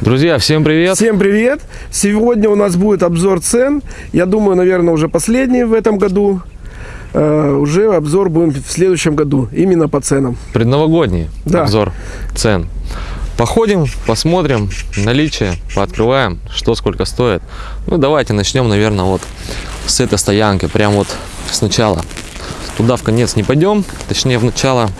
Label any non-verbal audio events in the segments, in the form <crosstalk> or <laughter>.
Друзья, всем привет! Всем привет! Сегодня у нас будет обзор цен. Я думаю, наверное, уже последний в этом году. Э, уже обзор будем в следующем году, именно по ценам. Предновогодний Да. обзор цен. Походим, посмотрим наличие, пооткрываем, что сколько стоит. Ну, давайте начнем, наверное, вот с этой стоянки. Прям вот сначала. Туда в конец не пойдем, точнее в начало.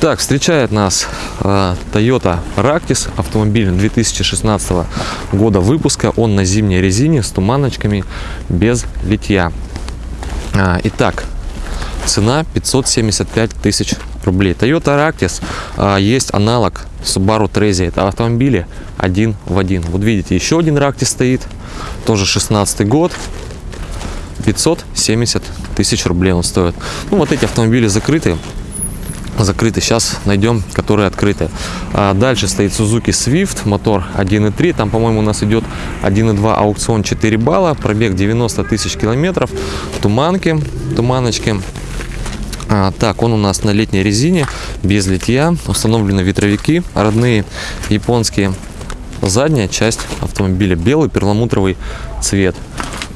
Так, встречает нас э, Toyota Ractis, автомобиль 2016 года выпуска. Он на зимней резине с туманочками, без литья. А, итак, цена 575 тысяч рублей. Toyota Ractis а, есть аналог Subaru Trezia. Это автомобили один в один. Вот видите, еще один Ractis стоит, тоже 16 год. 570 тысяч рублей он стоит. Ну, вот эти автомобили закрыты. Закрыты. Сейчас найдем, которые открыты. А дальше стоит Suzuki Swift, мотор 1.3. Там, по-моему, у нас идет 1.2 аукцион 4 балла. Пробег 90 тысяч километров. Туманки, туманочки. А, так, он у нас на летней резине, без литья. Установлены ветровики родные, японские. Задняя часть автомобиля белый перламутровый цвет.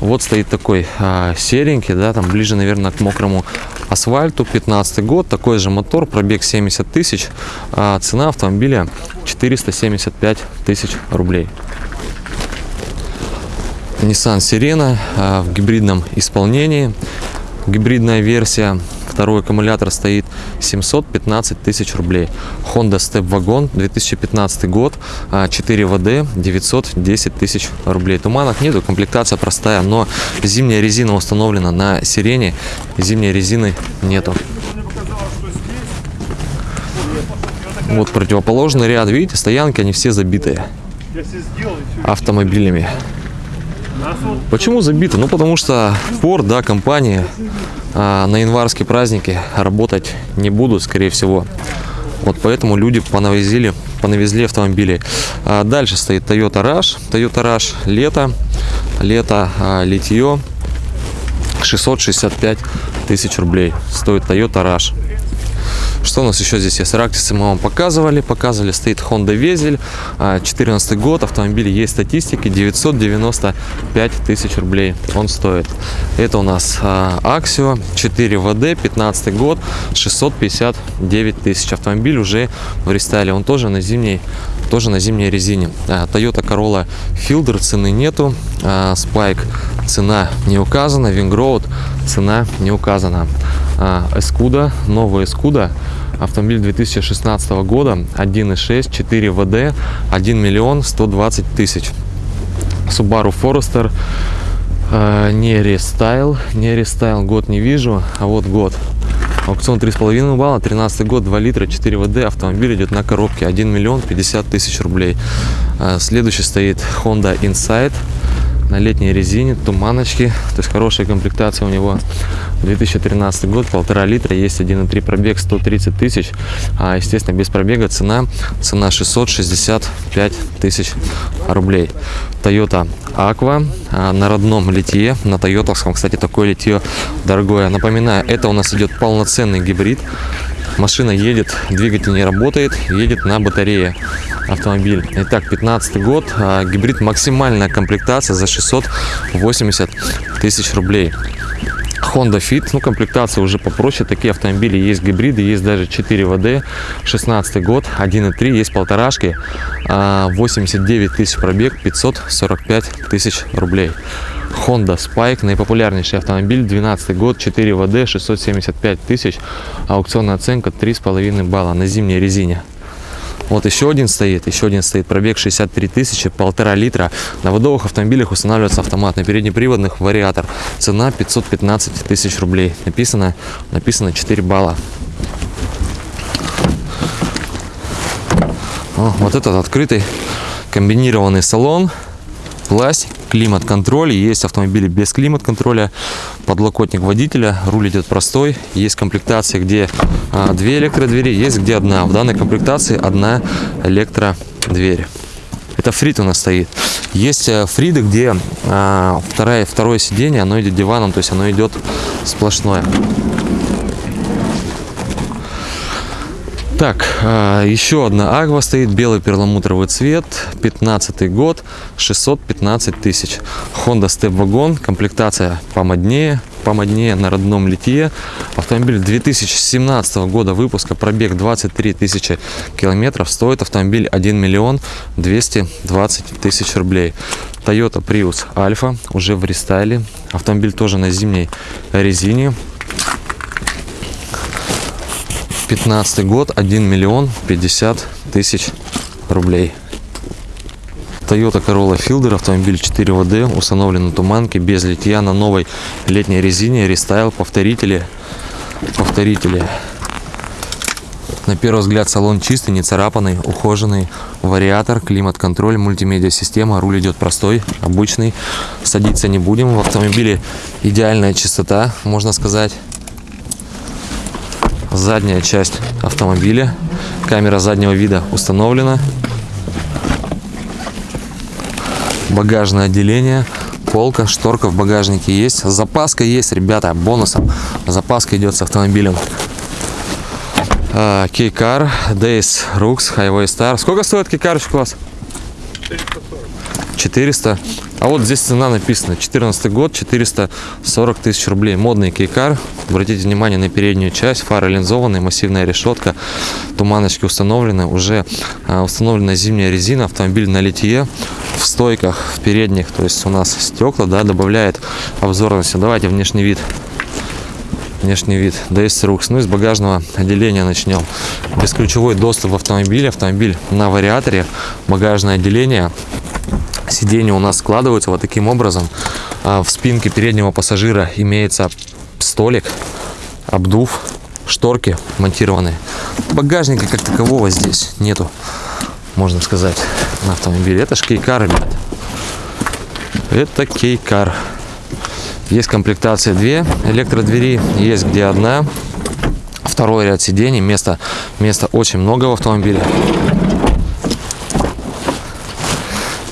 Вот стоит такой а, серенький, да, там ближе, наверное, к мокрому асфальту. 15 год, такой же мотор, пробег 70 тысяч. А, цена автомобиля 475 тысяч рублей. Nissan Sirena а, в гибридном исполнении. Гибридная версия. Второй аккумулятор стоит 715 тысяч рублей. Honda Step Wagon 2015 год. а, 4 ВД 910 тысяч рублей. Туманок нету, комплектация простая, но зимняя резина установлена на Сирене. Зимней резины нету. Вот противоположный ряд, видите, стоянки, они все забитые автомобилями. Почему забиты? Ну, потому что Ford, да, компания а, на январские праздники работать не будут, скорее всего. Вот поэтому люди понавезли, понавезли автомобили. А, дальше стоит Toyota Rush. Toyota Rush лето. Лето, а, литье. 665 тысяч рублей стоит Toyota Rush. Что у нас еще здесь есть? Рактисы мы вам показывали. Показывали, стоит Honda Везель. 14 год. Автомобиль есть статистики. 995 тысяч рублей он стоит. Это у нас а, Axio 4 ВД. 15 год. 659 тысяч. Автомобиль уже в рестайле. Он тоже на зимней тоже на зимней резине. А, Toyota Corolla Fielder цены нету. А, Spike цена не указана. Wingroad цена не указана. А, Escuda, новая Escudo, автомобиль 2016 года, 1.6, 4 WD, 1 миллион 120 тысяч. Subaru Forester, э, не рестайл, не рестайл, год не вижу, а вот год. Аукцион 3,5 балла, 13 год, 2 литра, 4 ВД, автомобиль идет на коробке, 1 миллион 50 тысяч рублей. Э, Следующий стоит Honda Insight на летней резине, туманочки, то есть хорошая комплектация у него. 2013 год, полтора литра, есть 1,3 пробег, 130 тысяч, а, естественно, без пробега цена, цена 665 тысяч рублей. Toyota Aqua а, на родном литье, на тойотовском, кстати, такое литье дорогое. Напоминаю, это у нас идет полноценный гибрид, машина едет, двигатель не работает, едет на батарее автомобиль. Итак, 15 год, а, гибрид максимальная комплектация за 680 тысяч рублей. Honda Fit, ну комплектация уже попроще, такие автомобили есть гибриды, есть даже 4 ВД, 16 год, 1.3, есть полторашки, а, 89 тысяч пробег, 545 тысяч рублей. Honda Spike, наипопулярнейший автомобиль, 12 год, 4 ВД, 675 тысяч, аукционная оценка 3,5 балла на зимней резине. Вот еще один стоит, еще один стоит, пробег 63 тысячи, полтора литра. На водовых автомобилях устанавливается автомат, на переднеприводных вариатор. Цена 515 тысяч рублей. Написано, написано 4 балла. О, вот этот открытый комбинированный салон, пластик, климат-контроль. Есть автомобили без климат-контроля, подлокотник водителя, руль идет простой. Есть комплектации, где а, две электродвери, есть где одна. В данной комплектации одна электродверь. Это фрит у нас стоит. Есть э, фриды, где а, второе, второе сиденье, оно идет диваном, то есть оно идет сплошное. Так, а, еще одна Агва стоит, белый перламутровый цвет, 15 год, 615 тысяч. Honda Step Wagon, комплектация помоднее, помоднее на родном литье. Автомобиль 2017 года выпуска, пробег 23 тысячи километров, стоит автомобиль 1 миллион 220 тысяч рублей. Toyota Prius Alpha, уже в рестайле. Автомобиль тоже на зимней резине. 15 год, 1 миллион 50 тысяч рублей. Toyota Corolla Fielder, автомобиль 4WD, установлен на туманке, без литья, на новой летней резине, рестайл, повторители, повторители. На первый взгляд салон чистый, не царапанный, ухоженный, вариатор, климат-контроль, мультимедиа-система, руль идет простой, обычный, садиться не будем. В автомобиле идеальная чистота, можно сказать задняя часть автомобиля. Камера заднего вида установлена. Багажное отделение, полка, шторка в багажнике есть. Запаска есть, ребята, бонусом. Запаска идет с автомобилем. А, Кейкар, Days, Rux, Highway Star. Сколько стоит кейкарочка у вас? 400. А вот здесь цена написана. 14 год, 440 тысяч рублей. Модный кейкар. Обратите внимание на переднюю часть. Фары линзованные, массивная решетка. Туманочки установлены. Уже а, установлена зимняя резина. Автомобиль на литье. В стойках, в передних. То есть у нас стекла, да, добавляет обзорности. Давайте внешний вид внешний вид DS Rux. Ну, из багажного отделения начнем. Бесключевой доступ в автомобиле. Автомобиль на вариаторе. Багажное отделение. Сиденья у нас складываются вот таким образом. А в спинке переднего пассажира имеется столик, обдув, шторки монтированные. Багажника как такового здесь нету, можно сказать, на автомобиле. Это ж кейкар, ребят. Это кейкар. Есть комплектация две электродвери, есть где одна. Второй ряд сидений, места, места очень много в автомобиле.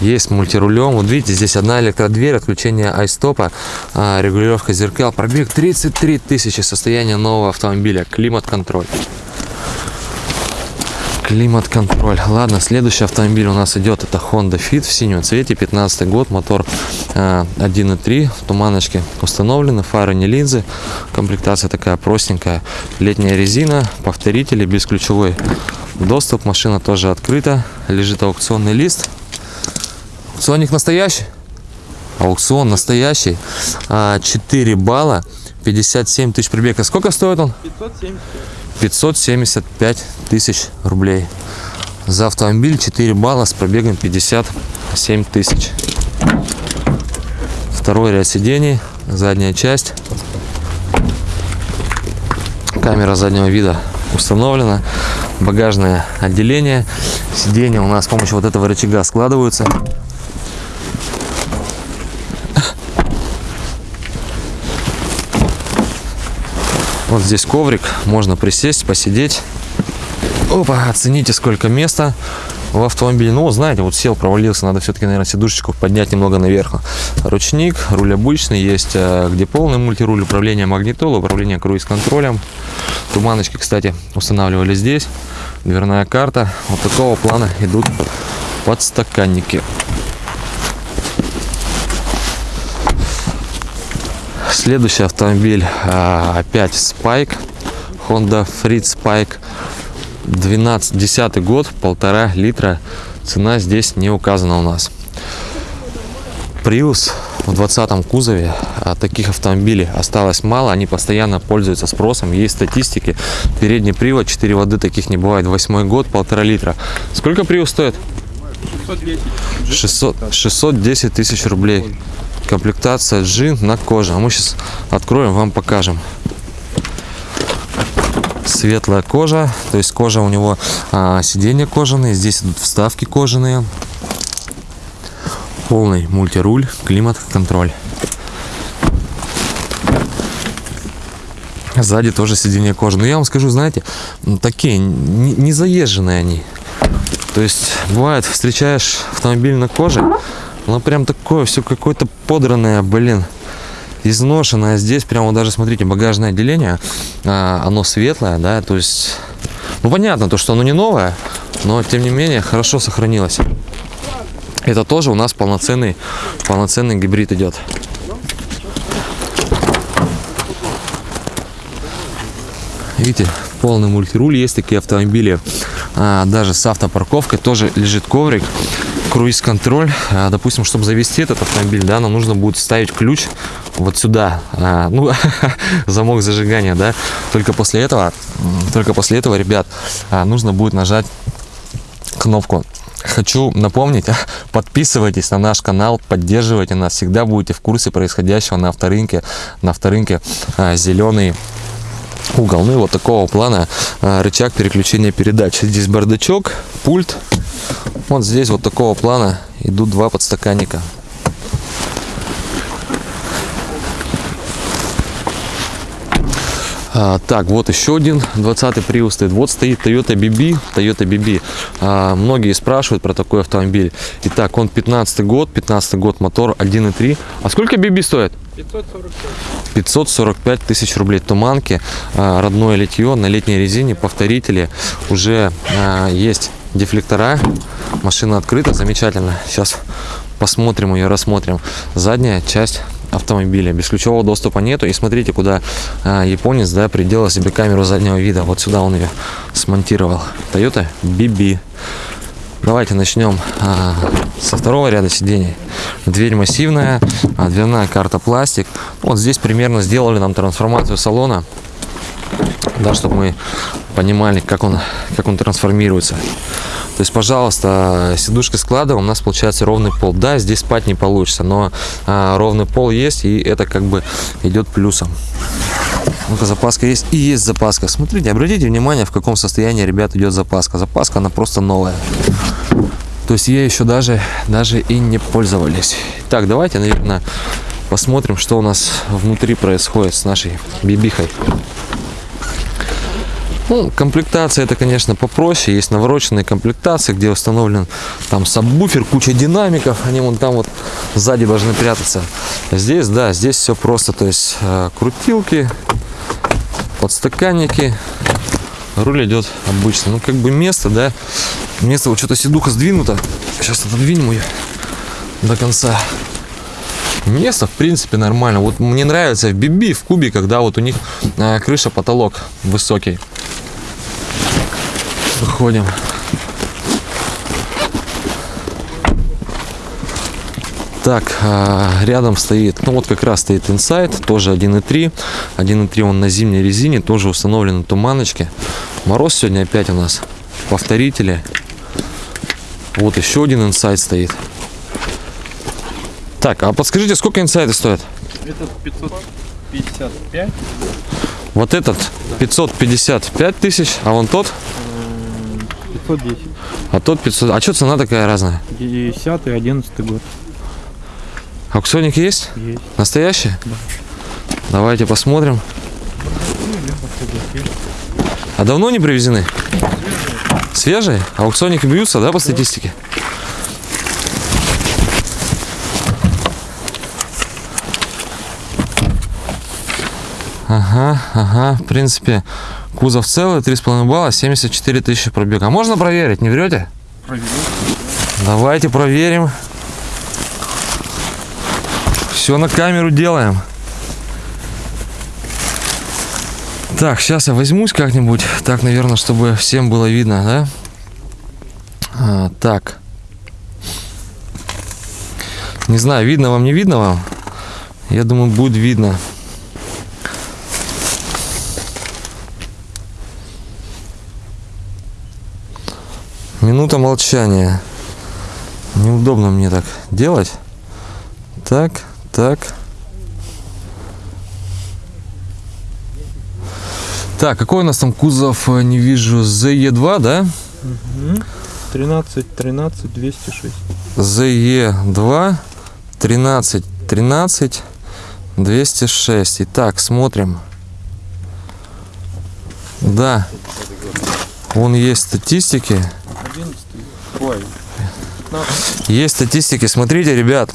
Есть мультирулем. Вот видите, здесь одна электродверь, отключение айстопа, а, регулировка зеркал. Пробег 33 тысячи, состояние нового автомобиля, климат-контроль. Климат-контроль. Ладно, следующий автомобиль у нас идет. Это Honda Fit в синем цвете. 15 год. Мотор э, 1.3. Туманочки установлены. Фары не линзы. Комплектация такая простенькая. Летняя резина. Повторители. Бесключевой доступ. Машина тоже открыта. Лежит аукционный лист. Аукционник настоящий? Аукцион настоящий. А, 4 балла. 57 тысяч пробега. Сколько стоит он? 570. 575 тысяч рублей. За автомобиль 4 балла с пробегом 57 тысяч. Второй ряд сидений, задняя часть. Камера заднего вида установлена. Багажное отделение. Сиденья у нас с помощью вот этого рычага складываются. Вот здесь коврик, можно присесть, посидеть. Опа, оцените, сколько места в автомобиле. Ну, знаете, вот сел, провалился, надо все-таки, наверное, сидушечку поднять немного наверх. Ручник, руль обычный, есть э, где полный мультируль, управление магнитолой, управление круиз-контролем. Туманочки, кстати, устанавливали здесь. Дверная карта. Вот такого плана идут подстаканники. Следующий автомобиль а, опять Spike. Honda Freed Spike. 12, 10 год, полтора литра. Цена здесь не указана у нас. Prius в 20 кузове. А таких автомобилей осталось мало. Они постоянно пользуются спросом. Есть статистики. Передний привод, 4 воды таких не бывает. Восьмой год, полтора литра. Сколько Prius стоит? 610. 600, 610 тысяч рублей. Комплектация джин на коже. А мы сейчас откроем, вам покажем. Светлая кожа, то есть кожа у него а, сиденья кожаные, здесь идут вставки кожаные. Полный мультируль, климат-контроль. Сзади тоже сиденье кожи. Но я вам скажу, знаете, такие не, не заезженные они. То есть бывает, встречаешь автомобиль на коже, оно прям такое все какое-то подранное, блин, изношенное. Здесь прямо даже смотрите, багажное отделение, а, оно светлое, да, то есть Ну, понятно, то, что оно не новое, но, тем не менее, хорошо сохранилось. Это тоже у нас полноценный, полноценный гибрид идет. Видите, полный мультируль. Есть такие автомобили, а, даже с автопарковкой тоже лежит коврик, круиз-контроль. А, допустим, чтобы завести этот автомобиль, да, нам нужно будет ставить ключ вот сюда, а, ну, <laughs> замок зажигания, да. Только после этого, только после этого, ребят, а, нужно будет нажать кнопку. Хочу напомнить, <laughs> подписывайтесь на наш канал, поддерживайте нас, всегда будете в курсе происходящего на авторынке. На авторынке зеленый угол. Ну и вот такого плана а, рычаг переключения передач. Здесь бардачок, пульт. Вот здесь вот такого плана идут два подстаканника. А, так, вот еще один 20 Prius стоит. Вот стоит Toyota BB. Toyota BB. А, многие спрашивают про такой автомобиль. Итак, он 15 год, 15 год, мотор 1.3. А сколько BB стоит? 545 тысяч рублей туманки, а, родное литье на летней резине, повторители, уже а, есть дефлектора, машина открыта, замечательно. Сейчас посмотрим ее, рассмотрим. Задняя часть автомобиля. Бесключевого доступа нету. И смотрите, куда а, японец да, приделал себе камеру заднего вида. Вот сюда он ее смонтировал. Toyota BB. Давайте начнем а, со второго ряда сидений. Дверь массивная, а, дверная карта пластик. Вот здесь примерно сделали нам трансформацию салона, да, чтобы мы понимали, как он, как он трансформируется. То есть, пожалуйста, сидушка складываем, у нас получается ровный пол. Да, здесь спать не получится, но а, ровный пол есть, и это как бы идет плюсом. Ну-ка, запаска есть. И есть запаска. Смотрите, обратите внимание, в каком состоянии, ребят, идет запаска. Запаска, она просто новая. То есть, ей еще даже, даже и не пользовались. Так, давайте, наверное, посмотрим, что у нас внутри происходит с нашей бибихой. Ну, комплектация это, конечно, попроще. Есть навороченные комплектации, где установлен там сабвуфер, куча динамиков. Они вон там вот сзади должны прятаться. Здесь, да, здесь все просто. То есть э, крутилки, подстаканники. Руль идет обычно. Ну, как бы место, да. Место вот что-то седуха сдвинуто. Сейчас отодвинем ее до конца. Место, в принципе, нормально. Вот мне нравится в Биби, в Кубе, когда вот у них э, крыша, потолок высокий. Выходим. Так, а, рядом стоит, ну вот как раз стоит Insight, тоже 1.3. 1.3 он на зимней резине, тоже установлен на туманочке. Мороз сегодня опять у нас. Повторители. Вот еще один Insight стоит. Так, а подскажите, сколько инсайты стоят? Этот 555, Вот этот 555 тысяч, а вон тот, 510. а тот 500. А что цена такая разная? 10 и 11 год Аукционник есть? есть. Настоящий? Давайте посмотрим. А давно не привезены? Свежие? Аукционники бьются, да, по статистике? Ага, ага, в принципе, кузов целый, 3,5 балла, 74 тысячи пробег. А можно проверить, не врете? Проверил. Давайте проверим. Все на камеру делаем. Так, сейчас я возьмусь как-нибудь. Так, наверное, чтобы всем было видно, да? А, так. Не знаю, видно вам, не видно вам? Я думаю, будет видно. Минута молчания. Неудобно мне так делать. Так, так. Так, какой у нас там кузов, э, не вижу, ZE2, да? 13, 13, 206. ZE2, 13, 13, 206. Итак, смотрим. Да, вон есть статистики. 11. Ой, 15. Есть статистики. Смотрите, ребят,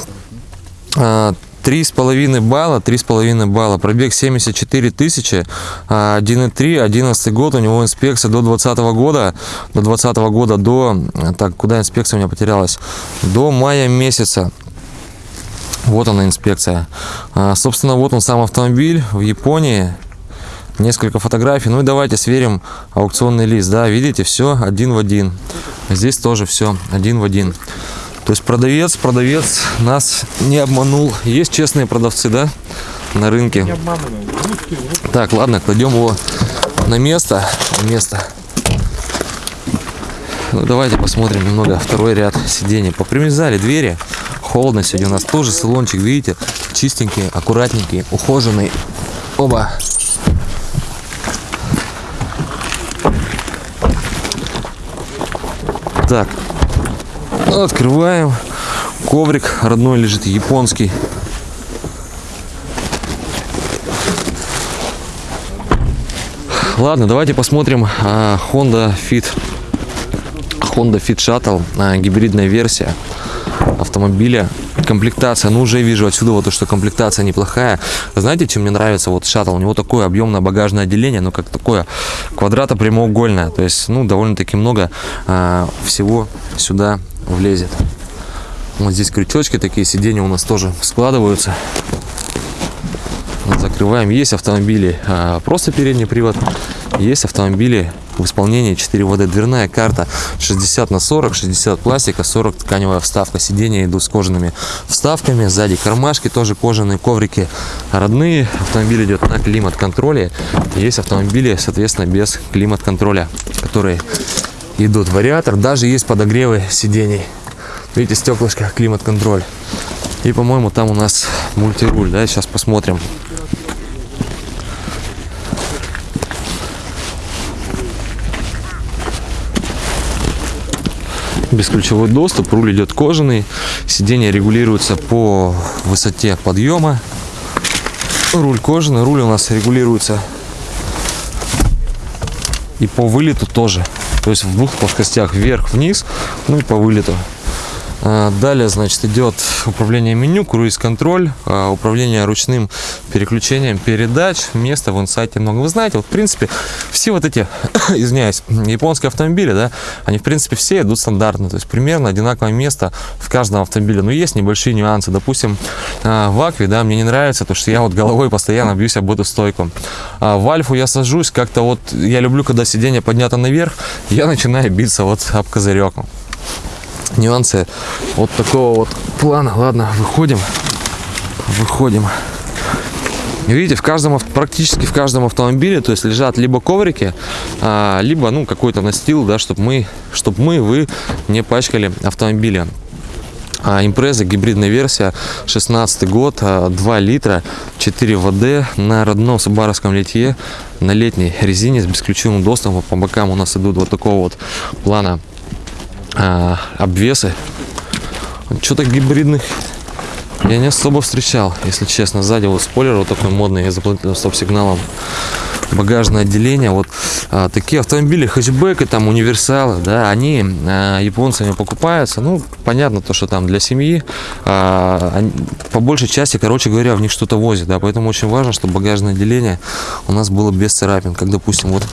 а, 3,5 балла, 3,5 балла, пробег 74 тысячи, а, 1,3, 11 год, у него инспекция до 20 года, до 20 года, до, так, куда инспекция у меня потерялась, до мая месяца. Вот она инспекция. А, собственно, вот он сам автомобиль в Японии. Несколько фотографий. Ну и давайте сверим аукционный лист. Да, видите, все один в один. Здесь тоже все один в один. То есть продавец, продавец нас не обманул. Есть честные продавцы, да, на рынке. Так, ладно, кладем его на место. На место. Ну, давайте посмотрим немного второй ряд сидений. Попримерзали двери. Холодно сегодня у нас тоже салончик, видите, чистенький, аккуратненький, ухоженный. Оба. Так, открываем. Коврик родной лежит, японский. Ладно, давайте посмотрим а, Honda Fit. Honda Fit Shuttle, а, гибридная версия автомобиля. Комплектация, ну уже вижу отсюда вот то, что комплектация неплохая. Знаете, чем мне нравится вот шаттл? У него такое объемное багажное отделение, ну как такое квадрата прямоугольное. То есть, ну довольно-таки много а, всего сюда влезет. Вот здесь крючочки такие, сиденья у нас тоже складываются. Закрываем. Есть автомобили а, просто передний привод, есть автомобили в исполнении 4 ВД. Дверная карта 60 на 40, 60 пластика, 40 тканевая вставка. Сиденья идут с кожаными вставками. Сзади кармашки тоже кожаные, коврики родные. Автомобиль идет на климат-контроле. Есть автомобили, соответственно, без климат-контроля, которые идут. Вариатор. Даже есть подогревы сидений. Видите, стеклышко, климат-контроль. И, по-моему, там у нас мультируль, да, сейчас посмотрим. Бесключевой доступ, руль идет кожаный, сиденье регулируется по высоте подъема. Руль кожаный, руль у нас регулируется и по вылету тоже. То есть в двух плоскостях вверх-вниз, ну и по вылету. А, Далее, значит, идет управление меню, круиз-контроль, а, управление ручным переключением передач, места в инсайте много. Вы знаете, вот, в принципе, все вот эти, <coughs> извиняюсь, японские автомобили, да, они, в принципе, все идут стандартно, то есть примерно одинаковое место в каждом автомобиле. Но есть небольшие нюансы. Допустим, а, в Акве, да, мне не нравится, то, что я вот головой постоянно бьюсь об эту стойку. В Альфу я сажусь, как-то вот, я люблю, когда сиденье поднято наверх, я начинаю биться вот об козырек нюансы вот такого вот плана. Ладно, выходим. Выходим. Видите, в каждом, практически в каждом автомобиле, то есть лежат либо коврики, а, либо ну какой-то настил, да, чтобы мы, чтобы мы, вы не пачкали автомобили. А, импреза, гибридная версия, 16 год, а, 2 литра, 4 ВД на родном субаровском литье, на летней резине с бесключевым доступом. По бокам у нас идут вот такого вот плана а, обвесы. Что-то гибридных я не особо встречал, если честно. Сзади вот спойлер вот такой модный, я заплатил стоп-сигналом. Багажное отделение. Вот а, такие автомобили, хэтчбеки, там универсалы, да, они а, японцами покупаются. Ну, понятно то, что там для семьи. а, они- по большей части, короче говоря, в них что-то возят, да, поэтому очень важно, чтобы багажное отделение у нас было без царапин. Как, допустим, вот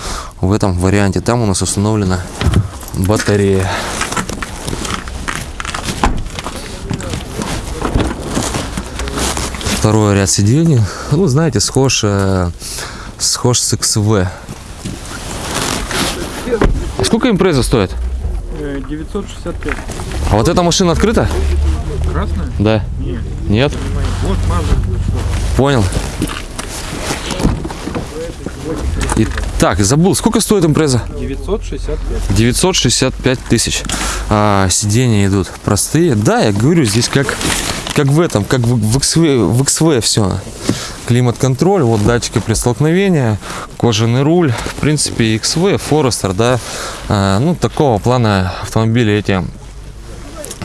в этом варианте. Там у нас установлена батарея. Второй ряд сидений. Ну, знаете, схож, э, схож с XV. Сколько импреза стоит? э, 965. А вот эта машина открыта? Красная? Да. Нет. Нет? Вот. Понял. Итак, забыл, сколько стоит импреза? 965. 965 тысяч. А, сиденья идут простые. Да, я говорю, здесь как, как в этом, как в, XV, в XV все. Климат-контроль, вот датчики при столкновении, кожаный руль. В принципе, XV, Forester, да, а, ну, такого плана автомобили эти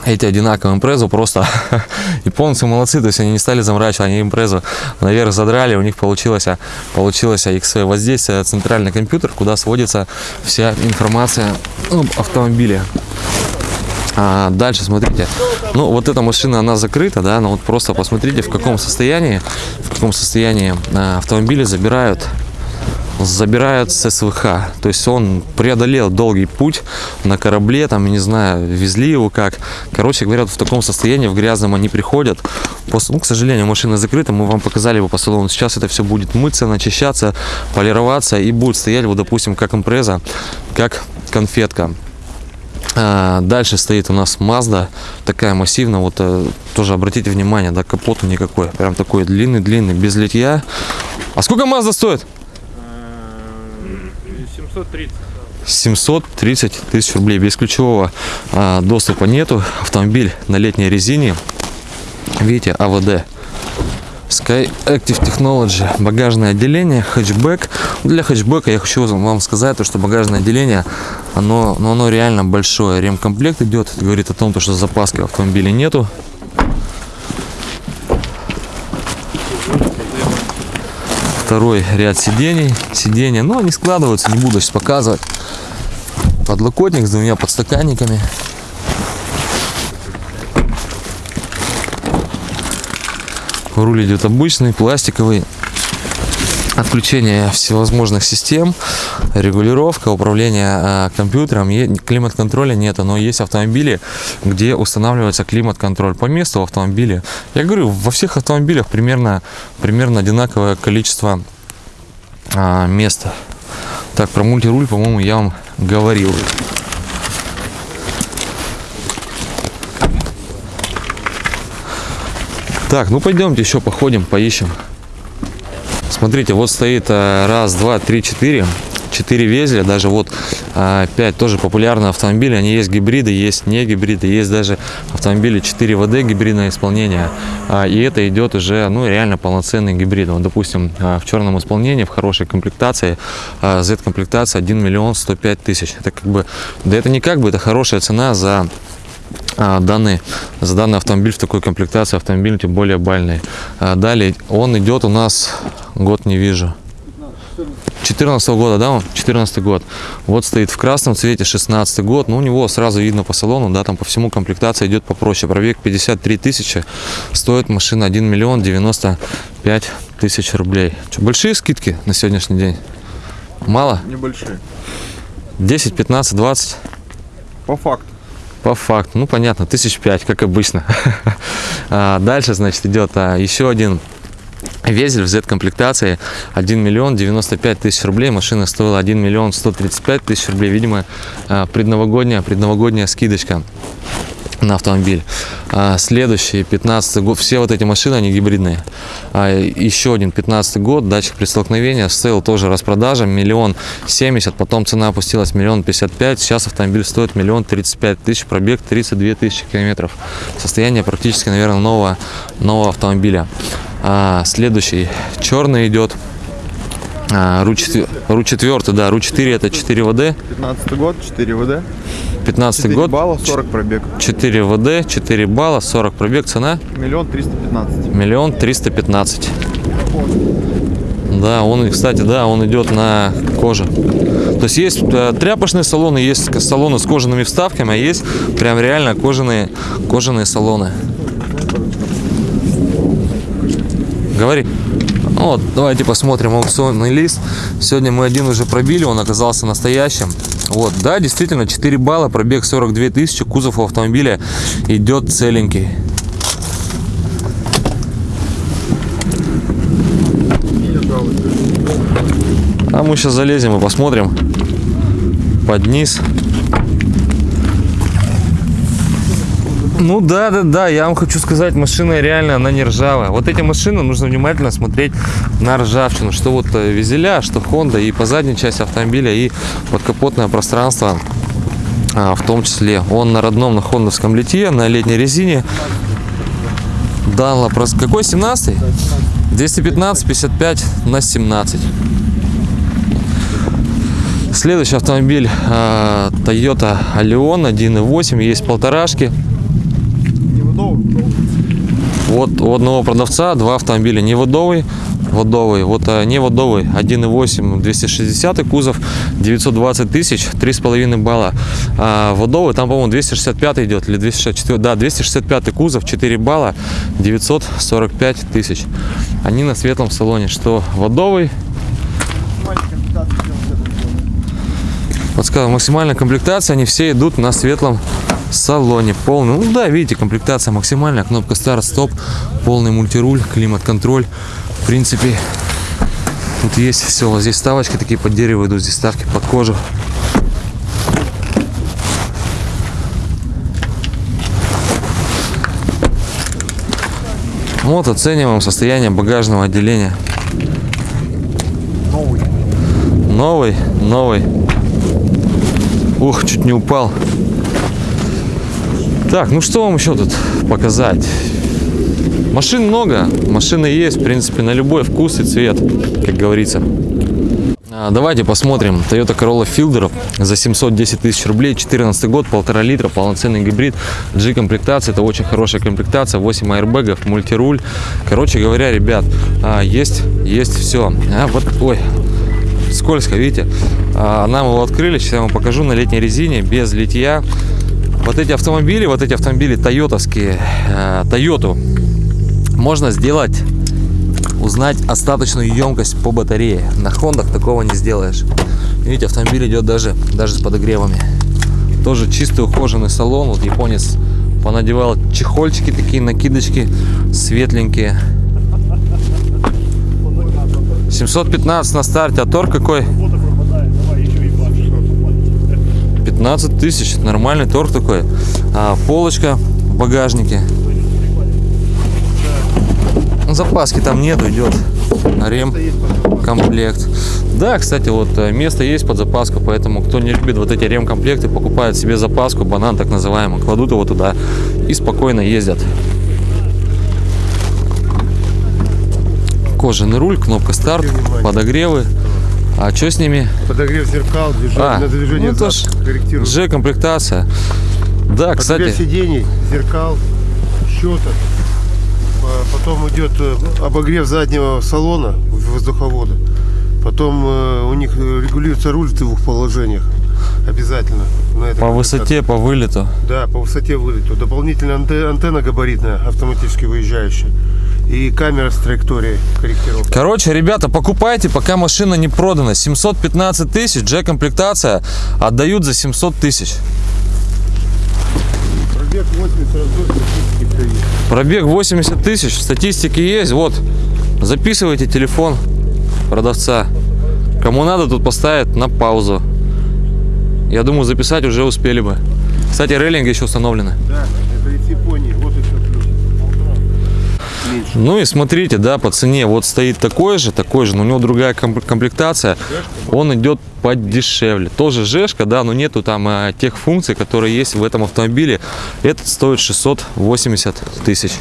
эти одинаковые импрезу просто <laughs> японцы молодцы, то есть они не стали заморачивать, они импрезу наверх задрали, у них получилось, получилось XV. Вот здесь э, центральный компьютер, куда сводится вся информация об автомобиле. А, дальше, смотрите. Ну, вот эта машина, она закрыта, да, но вот просто посмотрите, в каком состоянии, в каком состоянии а, автомобили забирают забирают с СВХ. То есть он преодолел долгий путь на корабле, там, не знаю, везли его как. Короче говоря, в таком состоянии, в грязном они приходят. После, ну, к сожалению, машина закрыта, мы вам показали его по салону. Сейчас это все будет мыться, начищаться, полироваться и будет стоять, вот, допустим, как импреза, как конфетка. А, Дальше стоит у нас Mazda, такая массивная, вот э, тоже обратите внимание, да, капота никакой, прям такой длинный-длинный, без литья. А сколько Mazda стоит? Э, 730. 730 тысяч рублей. Без ключевого а, доступа нету. Автомобиль на летней резине. Видите, АВД. Sky Active Technology. Багажное отделение, хэтчбэк. Для хэтчбека я хочу вам сказать, то, что багажное отделение, оно, ну, оно реально большое. Ремкомплект идет. Говорит о том, то, что запаски в автомобиле нету. Второй ряд сидений. Сиденья, ну, они складываются, не буду сейчас показывать. Подлокотник с двумя подстаканниками. Руль идет обычный, пластиковый. Отключение всевозможных систем, регулировка, управление а, компьютером. Климат-контроля нет, но есть автомобили, где устанавливается климат-контроль по месту в автомобиле. Я говорю, во всех автомобилях примерно, примерно одинаковое количество а, места. Так, про мультируль, по-моему, я вам говорил. Так, ну пойдемте еще походим, поищем. Смотрите, вот стоит э, раз, два, три, четыре. Четыре везля, даже вот а, пять тоже популярные автомобили. Они есть гибриды, есть не гибриды, есть даже автомобили 4 ВД гибридное исполнение. А, и это идет уже, ну, реально полноценный гибрид. Вот, допустим, а, в черном исполнении, в хорошей комплектации, Z-комплектация 1 миллион 105 тысяч. Это как бы, да это не как бы, это хорошая цена за данный, за данный автомобиль в такой комплектации автомобиль тем более бальный. А, далее он идет у нас, год не вижу. 14 года, да, он? 14 год. Вот стоит в красном цвете, 16 год. Ну, у него сразу видно по салону, да, там по всему комплектация идет попроще. Пробег 53 тысячи. Стоит машина 1 миллион 95 тысяч рублей. Что, большие скидки на сегодняшний день? Мало? Небольшие. 10, 15, 20? По факту. По факту, ну понятно, тысяч пять, как обычно. <laughs> А, Дальше, значит, идет а, еще один Везель в Z-комплектации 1 миллион 95 тысяч рублей. Машина стоила 1 миллион 135 тысяч рублей. Видимо, а, предновогодняя, предновогодняя скидочка на автомобиль. А, Следующий, 15 год, все вот эти машины, они гибридные. А, Еще один, 15 год, датчик при столкновении, стоил тоже распродажа, миллион семьдесят, потом цена опустилась миллион пятьдесят пять, сейчас автомобиль стоит миллион тридцать пять тысяч, пробег 32 тысячи километров. Состояние практически, наверное, нового, нового автомобиля. А, Следующий, черный идет. А, Ру 4, Ру 4, да, Ру 4 это 4 ВД, 15 год, 4 ВД. 15 4 год, балла, 40 пробег. 4 ВД, 4 балла, 40 пробег, цена Миллион триста пятнадцать. миллион триста пятнадцать. Да, он, кстати, да, он идет на коже. То есть есть э, тряпочные салоны, есть салоны с кожаными вставками, а есть прям реально кожаные, кожаные салоны. Говори. Вот, давайте посмотрим аукционный лист. Сегодня мы один уже пробили, он оказался настоящим. Вот, да, действительно, 4 балла, пробег 42 тысячи, кузов автомобиля идет целенький. А мы сейчас залезем и посмотрим под низ. Ну да, да, да, я вам хочу сказать, машина реально, она не ржавая. Вот эти машины нужно внимательно смотреть на ржавчину, что вот э, визеля, что Honda и по задней части автомобиля, и подкапотное пространство а, в том числе. Он на родном, на хондовском литье, на летней резине. Данла, какой 17 215 55 на 17 Следующий автомобиль а, Toyota Allion 1.8, есть полторашки. Вот у одного продавца два автомобиля неводовый. водовый. Вот а, не водовый, 1.8, 260 кузов, 920 тысяч, 3,5 балла. А водовый, там, по-моему, 265 идет, или 264, да, 265 кузов, 4 балла, 945 тысяч. Они на светлом салоне, что водовый, подсказываю, максимальная комплектация, они все идут на светлом салоне. Полный, ну да, видите, комплектация максимальная, кнопка старт, стоп, полный мультируль, климат-контроль. В принципе, тут есть все. Вот здесь ставочки такие под дерево идут, здесь ставки под кожу. Вот оцениваем состояние багажного отделения. Новый, новый. Ух, чуть не упал. Так, ну что вам еще тут показать? Машин много, машины есть, в принципе, на любой вкус и цвет, как говорится. А, Давайте посмотрим Toyota Corolla Fielder за 710 тысяч рублей, 14 год, полтора литра, полноценный гибрид, G-комплектация, это очень хорошая комплектация, 8 аэрбэгов, мультируль. Короче говоря, ребят, а, есть, есть все. А, вот, ой, скользко, видите? А, Нам его открыли, сейчас я вам покажу на летней резине, без литья. Вот эти автомобили, вот эти автомобили тойотовские, э, Тойоту, можно сделать, узнать остаточную емкость по батарее. На Хондах такого не сделаешь. Видите, автомобиль идет даже, даже с подогревами. Тоже чистый ухоженный салон. Вот японец понадевал чехольчики такие, накидочки светленькие. <laughs> 715 на старте, а торг какой? 15 тысяч, нормальный торг такой. А, полочка в багажнике. Ну, Запаски там нету, идет рем комплект. Да, кстати, вот э, место есть под запаску, поэтому кто не любит вот эти ремкомплекты, покупает себе запаску, банан так называемый, кладут его туда и спокойно ездят. Кожаный руль, кнопка старт, подогревы. А что с ними? Подогрев зеркал, движение, А, на движение ну, то ж зад корректирует. G-комплектация. Да, Подогрев кстати, сидений, зеркал. По- Потом идет э, обогрев заднего салона воздуховода. Потом э, у них регулируется руль в двух положениях. Обязательно. на по высоте, по вылету. Да, по высоте вылету. Дополнительная анте- антенна габаритная, автоматически выезжающая. И камера с траекторией корректировки. Короче, ребята, покупайте, пока машина не продана. 715 тысяч, G-комплектация, отдают за 700 тысяч. Пробег 80 раздор, статистики все есть. Пробег 80 тысяч, статистики есть. Вот, записывайте телефон продавца. Кому надо, тут поставят на паузу. Я думаю, записать уже успели бы. Кстати, рейлинги еще установлены. Да, это из Японии. Ну и смотрите, да, по цене вот стоит такой же, такой же, но у него другая ком- комплектация. Он идет подешевле. Тоже жешка, да, но нету там а, тех функций, которые есть в этом автомобиле. Этот стоит 680 тысяч.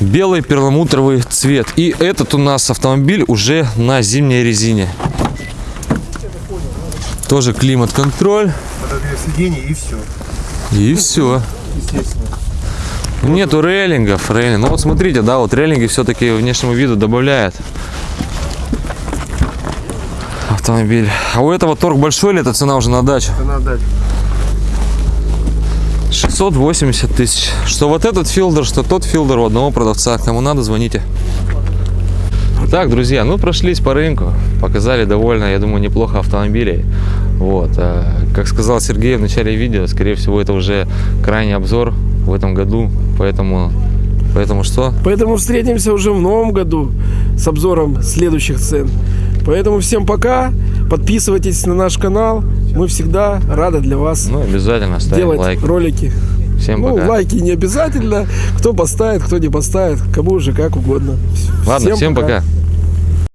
Белый перламутровый цвет. И этот у нас автомобиль уже на зимней резине. Тоже климат-контроль. И все. И все. Естественно. Нету рейлингов, рейлинг. Ну вот смотрите, да, вот рейлинги все-таки внешнему виду добавляет автомобиль. А у этого торг большой или это цена уже на дачу? Это надо дать. 680 тысяч. Что вот этот филдер, что тот филдер у одного продавца. Кому надо, звоните. Так, друзья, ну прошлись по рынку, показали довольно, я думаю, неплохо автомобилей. Вот, а, как сказал Сергей в начале видео, скорее всего, это уже крайний обзор в этом году, поэтому, поэтому что? Поэтому встретимся уже в новом году с обзором следующих цен. Поэтому всем пока. Подписывайтесь на наш канал. Мы всегда рады для вас Ну, обязательно ставим делать лайк. ролики. Всем ну, пока. лайки не обязательно. Кто поставит, кто не поставит, кому уже как угодно. Ладно, всем пока.